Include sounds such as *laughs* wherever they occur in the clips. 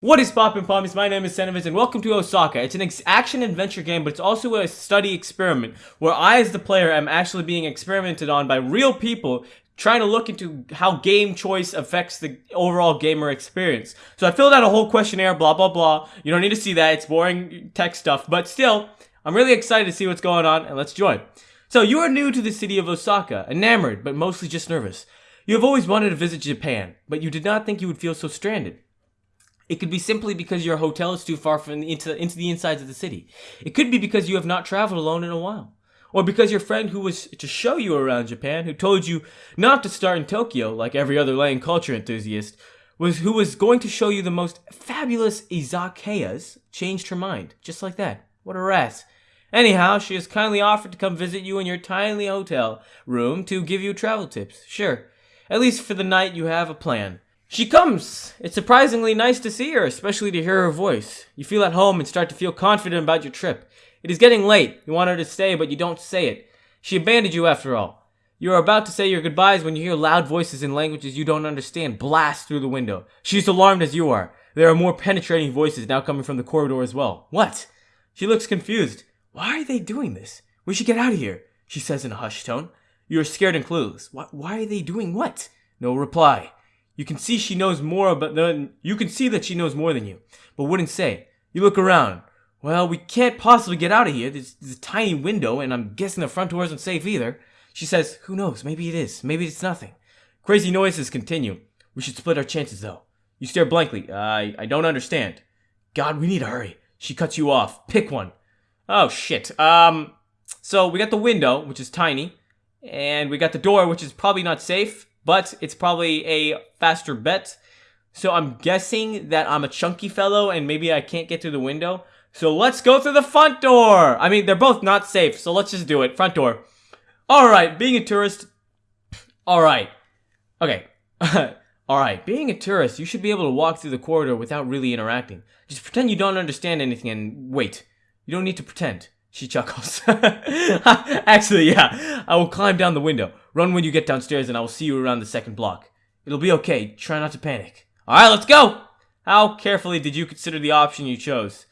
What is poppin' pommies? My name is Senevis and welcome to Osaka. It's an action-adventure game, but it's also a study experiment where I, as the player, am actually being experimented on by real people trying to look into how game choice affects the overall gamer experience. So I filled out a whole questionnaire, blah, blah, blah. You don't need to see that. It's boring tech stuff, but still, I'm really excited to see what's going on, and let's join. So you are new to the city of Osaka, enamored, but mostly just nervous. You have always wanted to visit Japan, but you did not think you would feel so stranded. It could be simply because your hotel is too far from the, into, into the insides of the city. It could be because you have not traveled alone in a while. Or because your friend who was to show you around Japan, who told you not to start in Tokyo like every other land culture enthusiast, was who was going to show you the most fabulous izakayas, changed her mind. Just like that. What a rat. Anyhow, she has kindly offered to come visit you in your tiny hotel room to give you travel tips. Sure. At least for the night you have a plan. She comes! It's surprisingly nice to see her, especially to hear her voice. You feel at home and start to feel confident about your trip. It is getting late. You want her to stay, but you don't say it. She abandoned you after all. You are about to say your goodbyes when you hear loud voices in languages you don't understand blast through the window. She's alarmed as you are. There are more penetrating voices now coming from the corridor as well. What? She looks confused. Why are they doing this? We should get out of here, she says in a hushed tone. You are scared and clueless. Why, why are they doing what? No reply. You can see she knows more about than you can see that she knows more than you, but wouldn't say. You look around. Well, we can't possibly get out of here. There's, there's a tiny window, and I'm guessing the front door isn't safe either. She says, Who knows? Maybe it is. Maybe it's nothing. Crazy noises continue. We should split our chances, though. You stare blankly. I, I don't understand. God, we need to hurry. She cuts you off. Pick one. Oh, shit. Um, so we got the window, which is tiny, and we got the door, which is probably not safe, but it's probably a faster bet. So I'm guessing that I'm a chunky fellow and maybe I can't get through the window. So let's go through the front door. I mean, they're both not safe, so let's just do it. Front door. All right, being a tourist. All right. Okay. *laughs* All right, being a tourist, you should be able to walk through the corridor without really interacting. Just pretend you don't understand anything and wait. You don't need to pretend. She chuckles. *laughs* Actually, yeah. I will climb down the window. Run when you get downstairs and I will see you around the second block. It'll be okay. Try not to panic. Alright, let's go! How carefully did you consider the option you chose?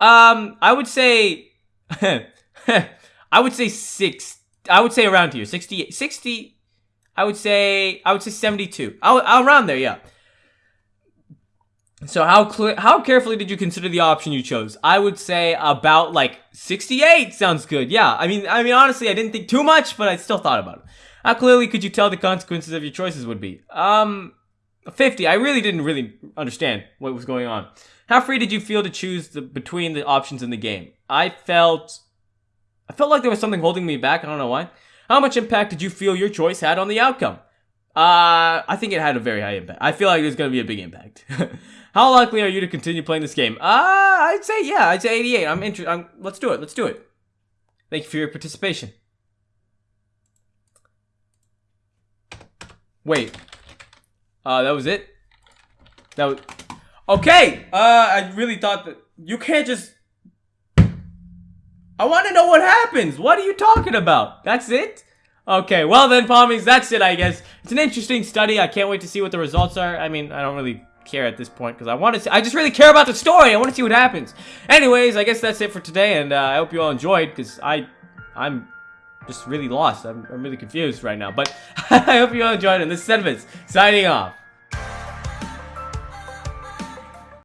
Um, I would say... *laughs* I would say six... I would say around here. 60... 60... I would say... I would say 72. I'll, around there, yeah. So how how carefully did you consider the option you chose? I would say about like 68 sounds good. Yeah, I mean, I mean honestly, I didn't think too much, but I still thought about it. How clearly could you tell the consequences of your choices would be? Um, 50. I really didn't really understand what was going on. How free did you feel to choose the, between the options in the game? I felt I felt like there was something holding me back. I don't know why. How much impact did you feel your choice had on the outcome? Uh, I think it had a very high impact. I feel like there's going to be a big impact. *laughs* How likely are you to continue playing this game? Uh, I'd say yeah. I'd say 88. I'm interested. Let's do it. Let's do it. Thank you for your participation. Wait. Uh, that was it? That was... Okay! Uh, I really thought that... You can't just... I want to know what happens! What are you talking about? That's it? Okay, well then, Pommies, that's it, I guess. It's an interesting study. I can't wait to see what the results are. I mean, I don't really care at this point because I want to see, I just really care about the story. I want to see what happens. Anyways, I guess that's it for today, and uh, I hope you all enjoyed because I, I'm just really lost. I'm, I'm really confused right now, but *laughs* I hope you all enjoyed, and this is Sentiments signing off.